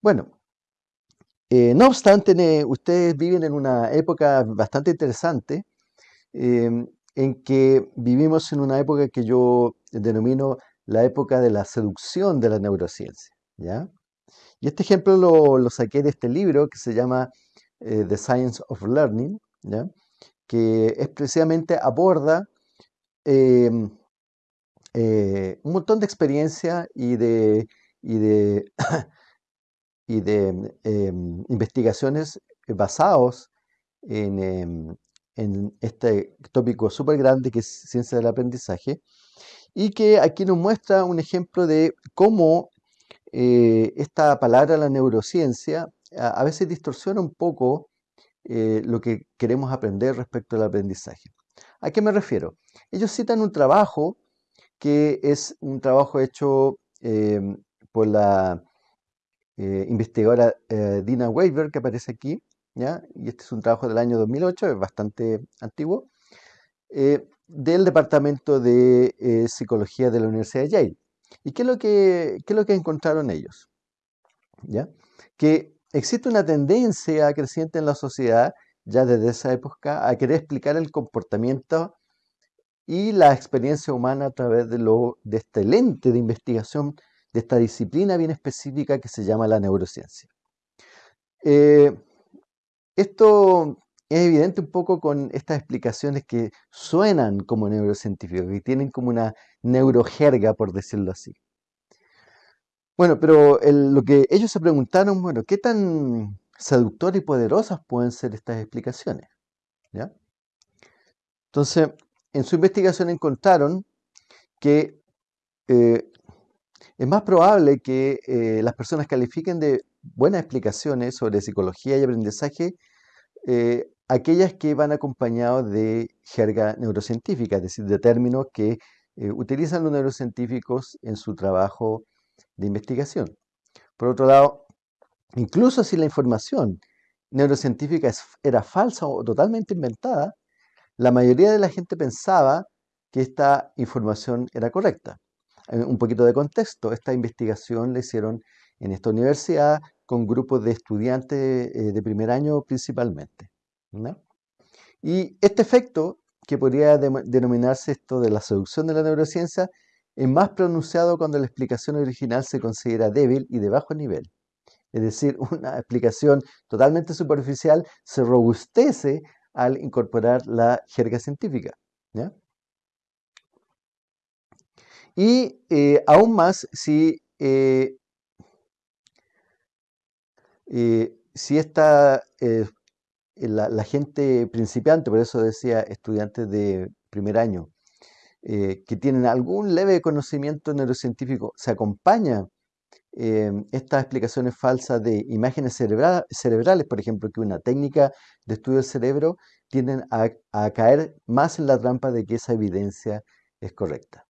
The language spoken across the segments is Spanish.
Bueno, eh, no obstante, ustedes viven en una época bastante interesante em, en que vivimos en una época que yo denomino la época de la seducción de la neurociencia. ¿ya? Y este ejemplo lo, saqué de este libro que se llama eh, The Science of Learning, ¿ya? que precisamente aborda em, eh, un montón de experiencia y de, y de, y de em, investigaciones basados en, em, este tópico súper grande que es ciencia del aprendizaje, y que aquí nos muestra un ejemplo de cómo eh, esta palabra, la neurociencia, a, veces distorsiona un poco eh, lo que queremos aprender respecto al aprendizaje. ¿A qué me refiero? Ellos citan un trabajo que es un trabajo hecho em, por la eh, investigadora Dina Weaver, que aparece aquí, ¿ya? y este es un trabajo del año 2008, es bastante antiguo, del Departamento de Psicología de la Universidad de Yale. ¿Y qué es lo que, lo que encontraron ellos? ¿Ya? Que existe una tendencia creciente en la sociedad, ya desde esa época, a querer explicar el comportamiento y la experiencia humana a través de, lo, de este lente de investigación, de esta disciplina bien específica que se llama la neurociencia. Eh, esto es evidente un poco con estas explicaciones que suenan como neurocientíficos, que tienen como una neurojerga, por decirlo así. Bueno, pero lo que ellos se preguntaron, bueno, ¿qué tan seductoras y poderosas pueden ser estas explicaciones? ¿Ya? Entonces, en su investigación encontraron que eh, es más probable que eh, las personas califiquen de buenas explicaciones sobre psicología y aprendizaje eh, aquellas que van acompañados de jerga neurocientífica, es decir, de términos que eh, utilizan los neurocientíficos en su trabajo de investigación. Por otro lado, incluso si la información neurocientífica era falsa o totalmente inventada, la mayoría de la gente pensaba que esta información era correcta. Eh, un poquito de contexto, esta investigación la hicieron en esta universidad con grupos de estudiantes eh, de primer año principalmente. Y este efecto, que podría denominarse esto de la seducción de la neurociencia, es más pronunciado cuando la explicación original se considera débil y de bajo nivel. Es decir, una explicación totalmente superficial se robustece al incorporar la jerga científica. Y eh, aún más si, eh, eh, si esta la, gente principiante, por eso decía estudiantes de primer año, que tienen algún leve conocimiento neurocientífico, se acompaña eh, estas explicaciones falsas de imágenes cerebrales, por ejemplo, que una técnica de estudio del cerebro, tienden a, caer más en la trampa de que esa evidencia es correcta.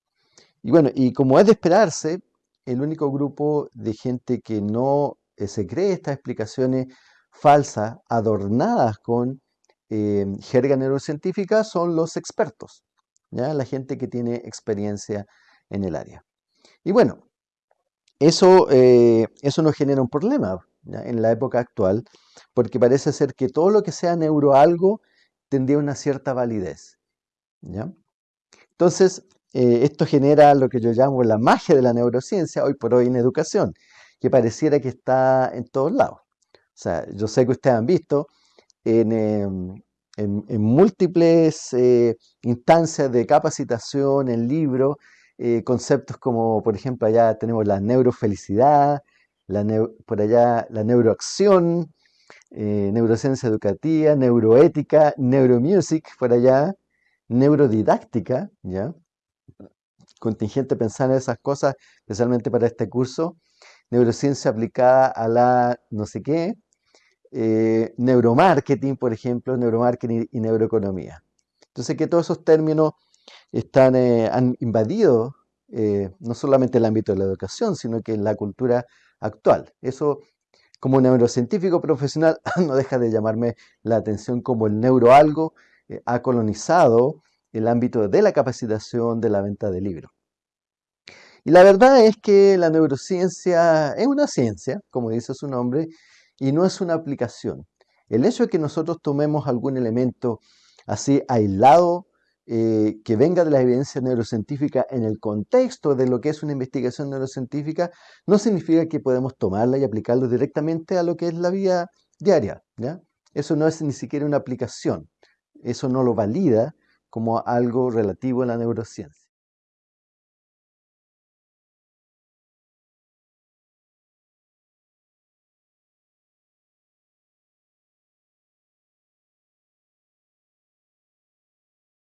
Y bueno, y como es de esperarse, el único grupo de gente que no eh, se cree estas explicaciones falsas, adornadas con eh, jerga neurocientífica, son los expertos, ¿ya? la gente que tiene experiencia en el área. Y bueno, eso, eh, eso nos genera un problema en la época actual, porque parece ser que todo lo que sea neuroalgo tendría una cierta validez. ¿ya? Entonces, eh, esto genera lo que yo llamo la magia de la neurociencia hoy por hoy en educación, que pareciera que está en todos lados. O sea, yo sé que ustedes han visto en, em, múltiples eh, instancias de capacitación, en libros, eh, conceptos como, por ejemplo, allá tenemos la neurofelicidad, la por allá la neuroacción, neurociencia educativa, neuroética, neuromusic, por allá, neurodidáctica, ¿ya? Contingente pensar en esas cosas, especialmente para este curso, neurociencia aplicada a la no sé qué, eh, neuromarketing, por ejemplo, neuromarketing y neuroeconomía. Entonces, que todos esos términos están, eh, han invadido eh, no solamente el ámbito de la educación, sino que la cultura actual. Eso, como neurocientífico profesional, no deja de llamarme la atención como el neuroalgo ha colonizado el ámbito de la capacitación, de la venta de libros. Y la verdad es que la neurociencia es una ciencia, como dice su nombre, y no es una aplicación. El hecho de que nosotros tomemos algún elemento así aislado, eh, que venga de la evidencia neurocientífica en el contexto de lo que es una investigación neurocientífica, no significa que podemos tomarla y aplicarlo directamente a lo que es la vida diaria. ¿ya? Eso no es ni siquiera una aplicación. Eso no lo valida como algo relativo a la neurociencia.